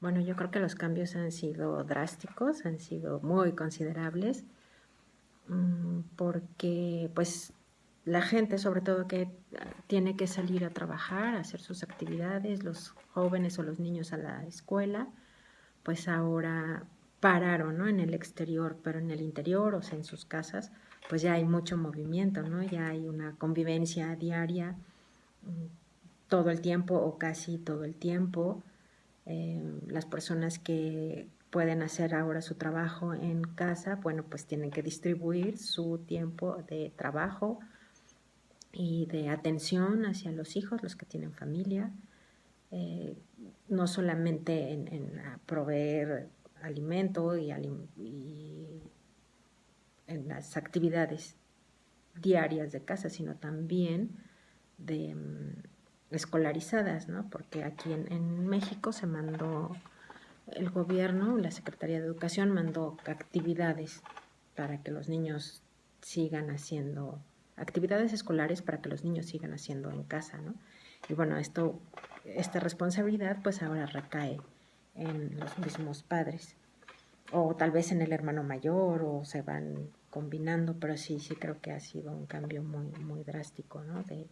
Bueno, yo creo que los cambios han sido drásticos, han sido muy considerables, mm, porque pues la gente sobre todo que tiene que salir a trabajar, a hacer sus actividades, los jóvenes o los niños a la escuela, pues ahora pararon ¿no? en el exterior, pero en el interior, o sea, en sus casas, pues ya hay mucho movimiento, ¿no? Ya hay una convivencia diaria mm, todo el tiempo o casi todo el tiempo. Eh, las personas que pueden hacer ahora su trabajo en casa, bueno, pues tienen que distribuir su tiempo de trabajo y de atención hacia los hijos, los que tienen familia, eh, no solamente en, proveer alimento y, y en las actividades diarias de casa, sino también de mm, escolarizadas, ¿no? Porque aquí en, México se mandó, el gobierno, la Secretaría de Educación mandó actividades para que los niños sigan haciendo, actividades escolares para que los niños sigan haciendo en casa, ¿no? Y bueno, esto, esta responsabilidad pues ahora recae en los mismos padres, o tal vez en el hermano mayor, o se van combinando, pero sí, sí creo que ha sido un cambio muy, muy drástico, ¿no? De,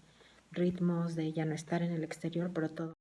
ritmos, de ya no estar en el exterior, pero todo